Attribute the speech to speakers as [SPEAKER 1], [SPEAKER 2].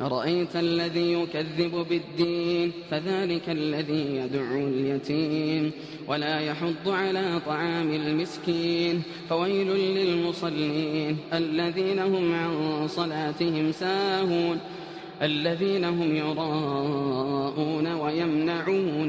[SPEAKER 1] أرأيت الذي يكذب بالدين فذلك الذي يدعو اليتيم ولا يحض على طعام المسكين فويل للمصلين الذين هم عن صلاتهم ساهون الذين هم يراءون ويمنعون